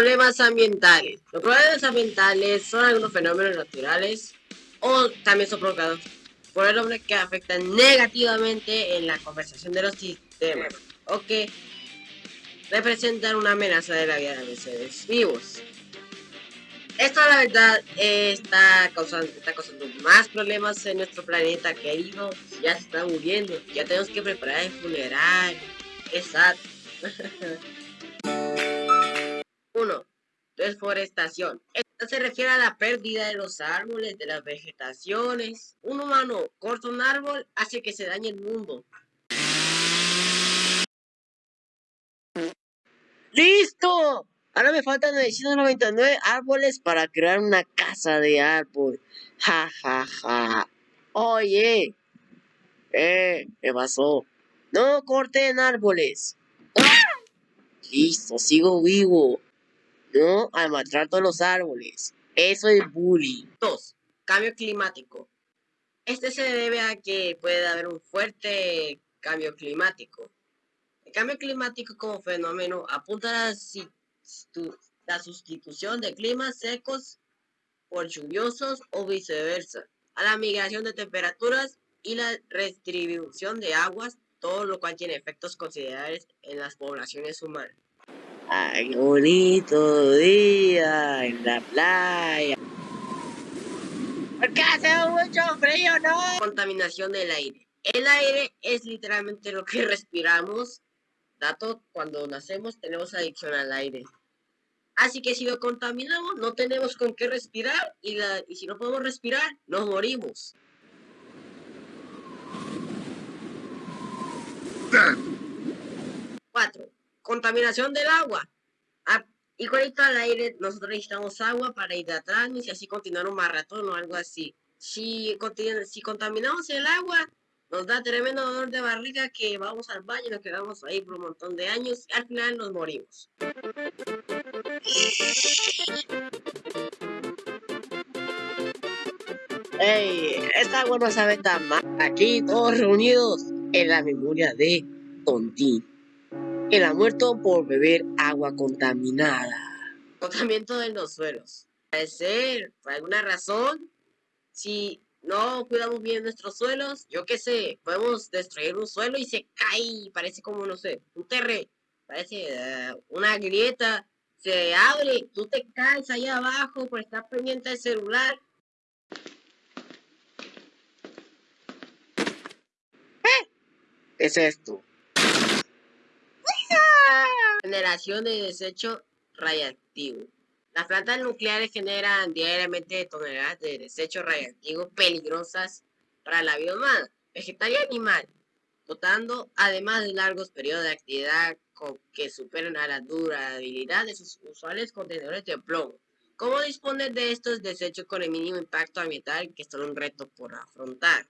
Problemas ambientales. Los problemas ambientales son algunos fenómenos naturales o también son provocados por el hombre que afectan negativamente en la conversación de los sistemas o que representan una amenaza de la vida de los seres vivos. Esto la verdad está causando, está causando más problemas en nuestro planeta querido. Ya se está muriendo, ya tenemos que preparar el funeral. Exacto. 1. Deforestación. Esto se refiere a la pérdida de los árboles, de las vegetaciones. Un humano corta un árbol hace que se dañe el mundo. ¡Listo! Ahora me faltan 999 árboles para crear una casa de árbol. Ja, ja, ja. Oye. Eh, ¿qué pasó? No corten árboles. Listo, sigo vivo. No al maltrato los árboles. Eso es bullying. 2. Cambio climático. Este se debe a que puede haber un fuerte cambio climático. El cambio climático como fenómeno apunta a la la sustitución de climas secos por lluviosos o viceversa, a la migración de temperaturas y la redistribución de aguas, todo lo cual tiene efectos considerables en las poblaciones humanas. ¡Ay, bonito día en la playa! ¿Por qué hace mucho frío, no? Contaminación del aire. El aire es literalmente lo que respiramos. Dato, cuando nacemos tenemos adicción al aire. Así que si lo contaminamos, no tenemos con qué respirar y, y si no podemos respirar, nos morimos. 4. Contaminación del agua. Ah, igualito al aire, nosotros necesitamos agua para hidratarnos y así continuar un maratón o algo así. Si, si contaminamos el agua, nos da tremendo dolor de barriga que vamos al baño y nos quedamos ahí por un montón de años y al final nos morimos. ¡Ey! Esta agua no sabe tan mal. Aquí todos reunidos en la memoria de Tontín. Él ha muerto por beber agua contaminada. Contaminamiento de los suelos. Puede ser, por alguna razón, si no cuidamos bien nuestros suelos, yo qué sé, podemos destruir un suelo y se cae, parece como, no sé, un terre, parece eh, una grieta, se abre, tú te caes ahí abajo por estar pendiente del celular. ¿Qué es esto? Generación de desecho radiactivo. Las plantas nucleares generan diariamente toneladas de desechos radiactivos peligrosas para la humana, vegetal y animal, dotando además de largos periodos de actividad que superan a la durabilidad de sus usuales contenedores de plomo. ¿Cómo disponer de estos desechos con el mínimo impacto ambiental que es un reto por afrontar?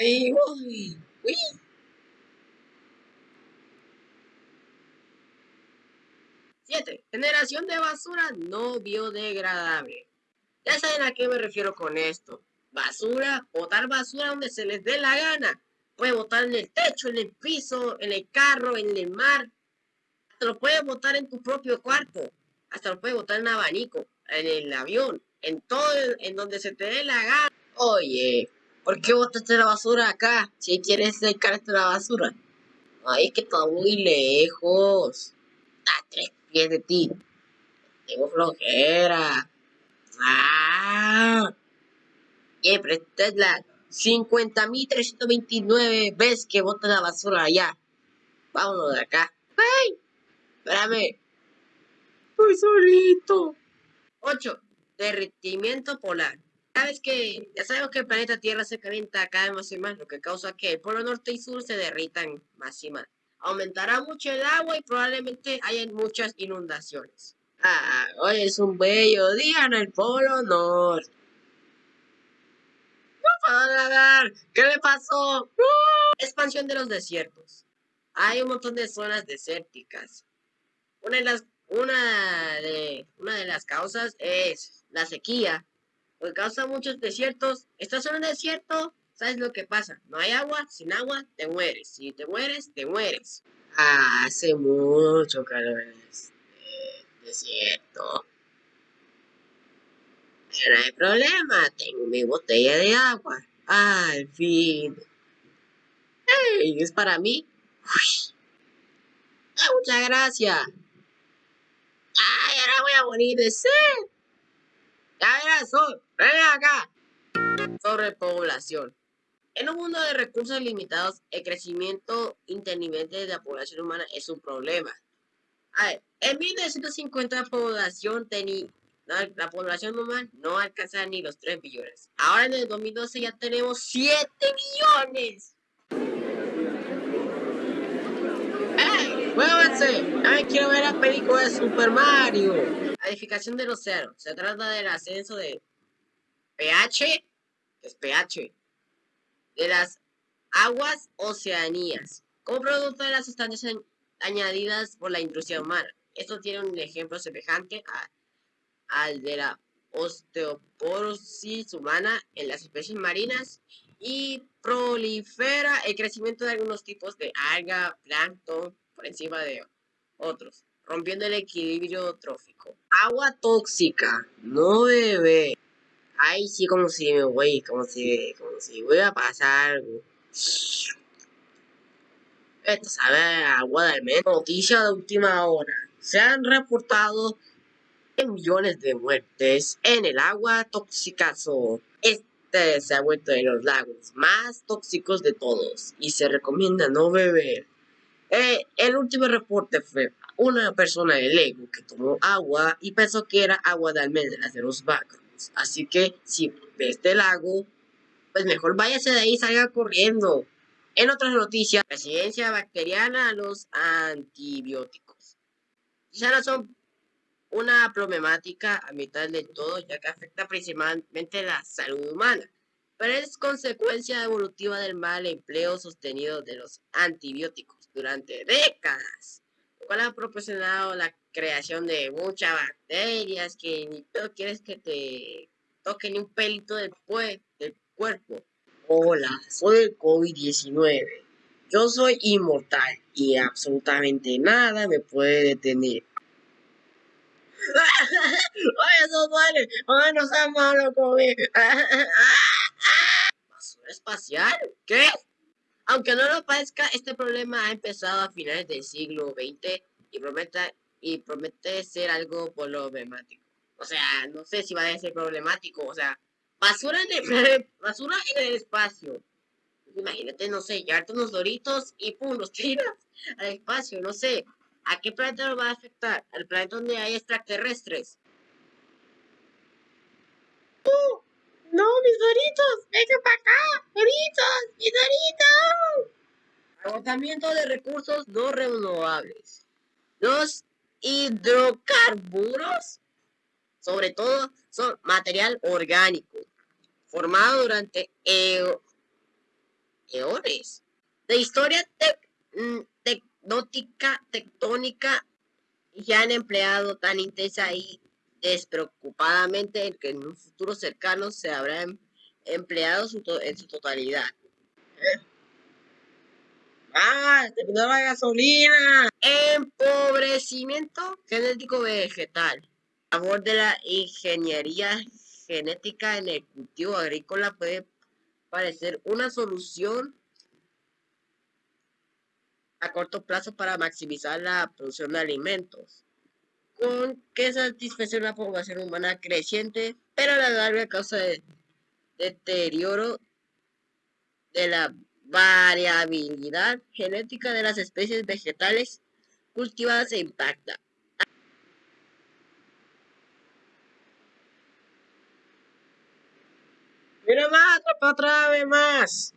Ay, uy, uy. 7. Generación de basura no biodegradable. Ya saben a qué me refiero con esto. Basura, botar basura donde se les dé la gana. Puede botar en el techo, en el piso, en el carro, en el mar. Hasta lo puede botar en tu propio cuarto. Hasta lo puede botar en abanico, en el avión, en todo, en donde se te dé la gana. Oye, ¿por qué botaste la basura acá? Si quieres dedicarte la basura. Ay, es que está muy lejos. A tres pies de ti. Tengo flojera. ¡Ah! Siempre es la 50.329 veces que bota la basura allá. Vámonos de acá. ¡Ay! Espérame. Estoy solito. 8. Derretimiento polar. Sabes que ya sabemos que el planeta Tierra se calienta cada vez más y más, lo que causa que el polo norte y sur se derritan más y más aumentará mucho el agua y probablemente haya muchas inundaciones. Ah, hoy es un bello día en el Polo Norte. No nadar. ¿Qué le pasó? Expansión de los desiertos. Hay un montón de zonas desérticas. Una de las, una de las causas es la sequía. Porque causa muchos desiertos. Estás en un desierto, ¿Sabes lo que pasa? No hay agua, sin agua te mueres. Si te mueres, te mueres. Ah, hace mucho calor en este es cierto. Pero no hay problema, tengo mi botella de agua. Al fin. ¡Ey! ¿Es para mí? Uy. Ah, muchas gracias. Ay, ahora voy a morir de sed. Ya verás, Sol. Ven acá. Sobrepoblación. En un mundo de recursos limitados, el crecimiento intermitente de la población humana es un problema. A ver, en 1950 la población tenía la población humana no alcanzaba ni los 3 billones. Ahora en el 2012 ya tenemos 7 billones. ¡Ey! ¡Muévanse! También quiero ver la película de Super Mario. La edificación del océano. Se trata del ascenso de pH, es pH, de las aguas oceanías, como producto de las sustancias añadidas por la industria humana. Esto tiene un ejemplo semejante al de la osteoporosis humana en las especies marinas y prolifera el crecimiento de algunos tipos de alga, plancton, por encima de otros, rompiendo el equilibrio trófico. Agua tóxica, no bebe. Ay, sí, como si me voy, como si, como si voy a pasar. Esto sabe agua de. Noticia de última hora. Se han reportado millones de muertes en el agua tóxicazo. Este se ha vuelto de los lagos más tóxicos de todos y se recomienda no beber. Eh, el último reporte fue una persona de Lego que tomó agua y pensó que era agua de almendras de los vacos. Así que si ves este lago, pues mejor váyase de ahí y salga corriendo. En otras noticias, residencia bacteriana a los antibióticos. Ya no son una problemática a mitad de todo, ya que afecta principalmente la salud humana, pero es consecuencia evolutiva del mal empleo sostenido de los antibióticos durante décadas, lo cual ha proporcionado la creación de muchas bacterias que ni tú quieres que te toquen ni un pelito del, del cuerpo. Hola, soy el COVID-19. Yo soy inmortal y absolutamente nada me puede detener. ¡Ay, eso duele! ¡Ay, no seas malo, COVID! ¿Basura espacial? ¿Qué? Aunque no lo parezca, este problema ha empezado a finales del siglo XX y promete y promete ser algo problemático. O sea, no sé si va a ser problemático, o sea, basura en el, basura en el espacio. Imagínate, no sé, llevarte unos doritos y pum, los tiras al espacio, no sé. ¿A qué planeta lo va a afectar? ¿Al planeta donde hay extraterrestres? ¡Uh! ¡No, mis doritos! ¡Venga para acá! ¡Doritos! ¡Mis doritos! Agotamiento de recursos no renovables. Los hidrocarburos, sobre todo, son material orgánico, formado durante eones de historia mm, tecnótica, tectónica, y han empleado tan intensa y despreocupadamente que en un futuro cercano se habrán empleado en su totalidad. ¡Ah! ¡Se la gasolina! Empobrecimiento genético vegetal. A favor de la ingeniería genética en el cultivo agrícola puede parecer una solución a corto plazo para maximizar la producción de alimentos, con que satisface una población humana creciente, pero la larga causa de deterioro de la variabilidad genética de las especies vegetales cultivadas se impacta. Mira más, otra vez más.